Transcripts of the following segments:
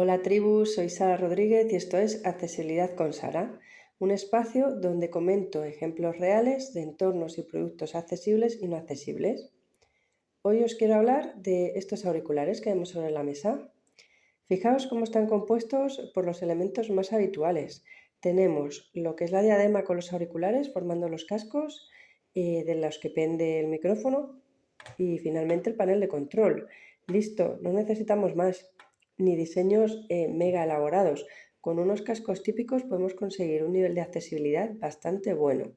Hola tribu, soy Sara Rodríguez y esto es Accesibilidad con Sara, un espacio donde comento ejemplos reales de entornos y productos accesibles y no accesibles. Hoy os quiero hablar de estos auriculares que vemos sobre la mesa. Fijaos cómo están compuestos por los elementos más habituales. Tenemos lo que es la diadema con los auriculares formando los cascos eh, de los que pende el micrófono y finalmente el panel de control. Listo, no necesitamos más ni diseños eh, mega elaborados. Con unos cascos típicos podemos conseguir un nivel de accesibilidad bastante bueno.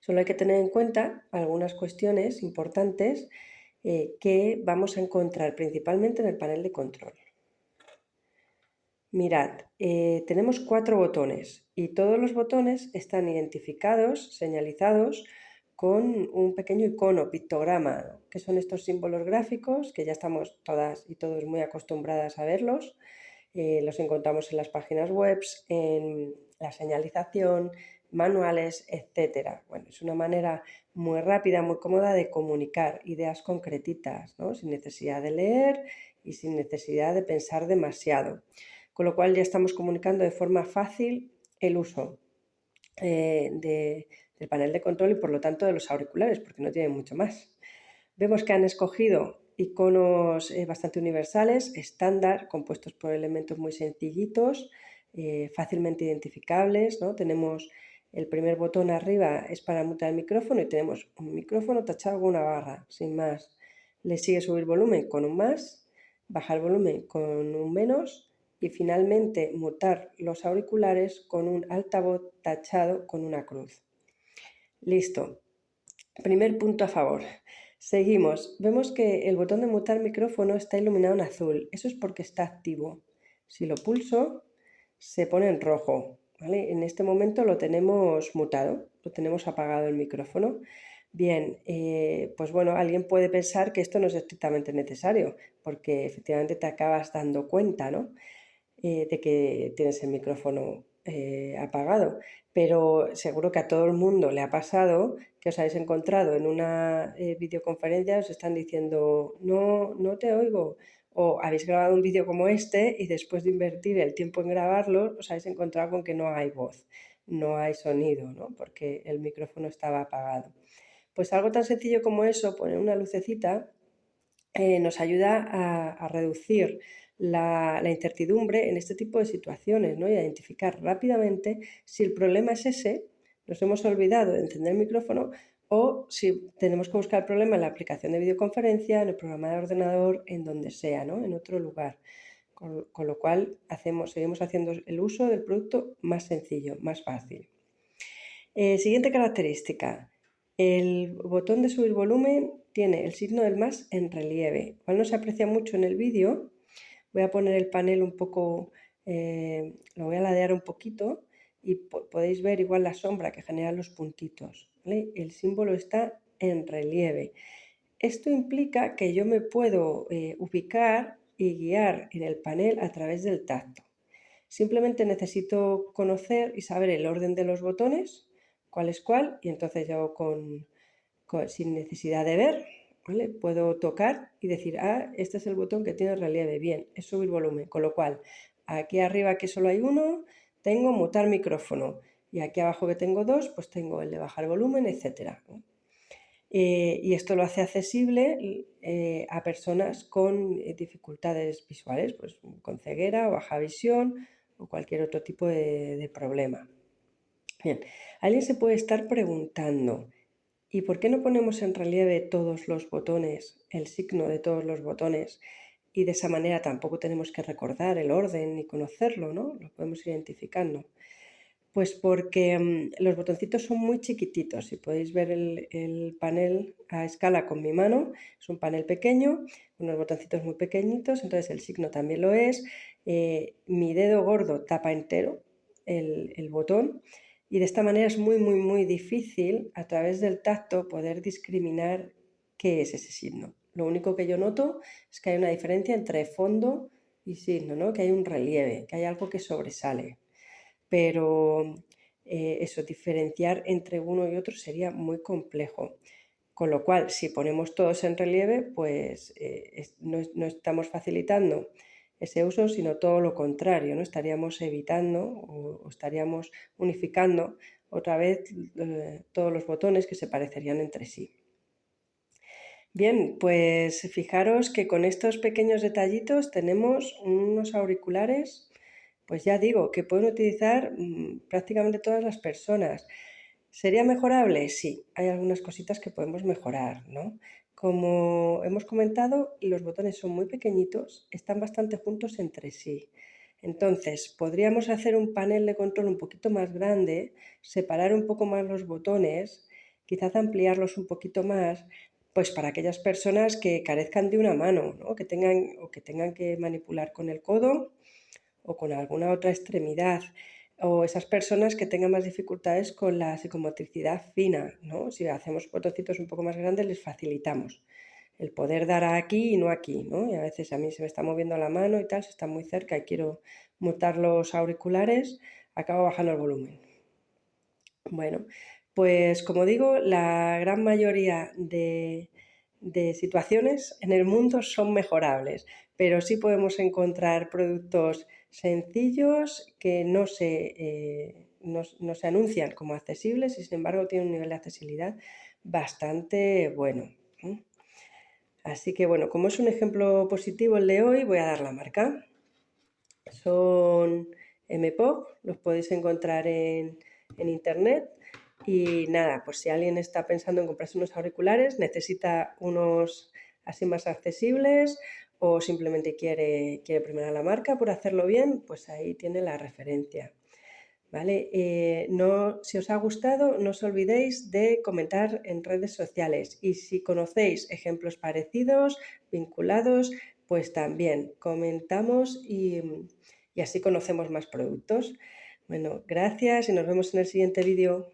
Solo hay que tener en cuenta algunas cuestiones importantes eh, que vamos a encontrar principalmente en el panel de control. Mirad, eh, tenemos cuatro botones y todos los botones están identificados, señalizados con un pequeño icono, pictograma, que son estos símbolos gráficos que ya estamos todas y todos muy acostumbradas a verlos. Eh, los encontramos en las páginas web, en la señalización, manuales, etc. Bueno, es una manera muy rápida, muy cómoda de comunicar ideas concretitas, sin necesidad de leer y sin necesidad de pensar demasiado. Con lo cual ya estamos comunicando de forma fácil el uso eh, de, el panel de control y por lo tanto de los auriculares, porque no tienen mucho más. Vemos que han escogido iconos eh, bastante universales, estándar, compuestos por elementos muy sencillitos, eh, fácilmente identificables. ¿no? Tenemos el primer botón arriba es para mutar el micrófono y tenemos un micrófono tachado con una barra, sin más. Le sigue subir volumen con un más, bajar volumen con un menos y finalmente mutar los auriculares con un altavoz tachado con una cruz. Listo. Primer punto a favor. Seguimos. Vemos que el botón de mutar micrófono está iluminado en azul. Eso es porque está activo. Si lo pulso, se pone en rojo. En este momento lo tenemos mutado, lo tenemos apagado el micrófono. Bien, eh, pues bueno, alguien puede pensar que esto no es estrictamente necesario, porque efectivamente te acabas dando cuenta ¿no? Eh, de que tienes el micrófono eh, apagado, pero seguro que a todo el mundo le ha pasado que os habéis encontrado en una eh, videoconferencia, os están diciendo, no, no te oigo, o habéis grabado un vídeo como este y después de invertir el tiempo en grabarlo, os habéis encontrado con que no hay voz, no hay sonido, ¿no? porque el micrófono estaba apagado. Pues algo tan sencillo como eso, poner una lucecita, eh, nos ayuda a reducir la, incertidumbre en este tipo de situaciones ¿no? y identificar rápidamente si el problema es ese, nos hemos olvidado de encender el micrófono o si tenemos que buscar el problema en la aplicación de videoconferencia, en el programa de ordenador, en donde sea, ¿no? en otro lugar. Con, lo cual hacemos, seguimos haciendo el uso del producto más sencillo, más fácil. Eh, siguiente característica. El botón de subir volumen tiene el signo del más en relieve, cual no se aprecia mucho en el vídeo, Voy a poner el panel un poco, eh, lo voy a ladear un poquito y podéis ver igual la sombra que generan los puntitos. El símbolo está en relieve. Esto implica que yo me puedo eh, ubicar y guiar en el panel a través del tacto. Simplemente necesito conocer y saber el orden de los botones, cuál es cuál, y entonces yo con sin necesidad de ver, Puedo tocar y decir, ah, este es el botón que tiene relieve, bien, es subir volumen, con lo cual aquí arriba que solo hay uno, tengo mutar micrófono y aquí abajo que tengo dos, pues tengo el de bajar volumen, etcétera. Eh, y esto lo hace accesible eh, a personas con eh, dificultades visuales, pues con ceguera o baja visión o cualquier otro tipo de problema. Bien, alguien se puede estar preguntando, ¿Y por qué no ponemos en relieve todos los botones, el signo de todos los botones? Y de esa manera tampoco tenemos que recordar el orden ni conocerlo, ¿no? Lo podemos identificando. Pues porque mm, los botoncitos son muy chiquititos. Si podéis ver el, panel a escala con mi mano, es un panel pequeño, unos botoncitos muy pequeñitos, entonces el signo también lo es. Eh, mi dedo gordo tapa entero el botón y de esta manera es muy, muy, muy difícil a través del tacto poder discriminar qué es ese signo. Lo único que yo noto es que hay una diferencia entre fondo y signo, ¿no? que hay un relieve, que hay algo que sobresale. Pero eh, eso, diferenciar entre uno y otro sería muy complejo. Con lo cual, si ponemos todos en relieve, pues eh, no, no, estamos facilitando ese uso, sino todo lo contrario, ¿no? Estaríamos evitando o, estaríamos unificando otra vez eh, todos los botones que se parecerían entre sí. Bien, pues fijaros que con estos pequeños detallitos tenemos unos auriculares, pues ya digo, que pueden utilizar mm, prácticamente todas las personas. ¿Sería mejorable? Sí, hay algunas cositas que podemos mejorar, ¿no? Como hemos comentado, los botones son muy pequeñitos, están bastante juntos entre sí. Entonces, podríamos hacer un panel de control un poquito más grande, separar un poco más los botones, quizás ampliarlos un poquito más, pues para aquellas personas que carezcan de una mano, ¿no? que tengan, o que tengan que manipular con el codo o con alguna otra extremidad, o esas personas que tengan más dificultades con la psicomotricidad fina, ¿no? Si hacemos botoncitos un poco más grandes les facilitamos el poder dar aquí y no aquí, ¿no? Y a veces a mí se me está moviendo la mano y tal, se está muy cerca y quiero mutar los auriculares, acabo bajando el volumen. Bueno, pues como digo, la gran mayoría de, situaciones en el mundo son mejorables, pero sí podemos encontrar productos sencillos que no se, eh, no, se anuncian como accesibles y sin embargo tienen un nivel de accesibilidad bastante bueno. Así que bueno, como es un ejemplo positivo el de hoy, voy a dar la marca. Son MPOP, los podéis encontrar en, en internet y nada, pues si alguien está pensando en comprarse unos auriculares, necesita unos así más accesibles o simplemente quiere, quiere la marca por hacerlo bien, pues ahí tiene la referencia. ¿Vale? Eh, no, si os ha gustado, no os olvidéis de comentar en redes sociales y si conocéis ejemplos parecidos, vinculados, pues también comentamos y, y así conocemos más productos. Bueno, gracias y nos vemos en el siguiente vídeo.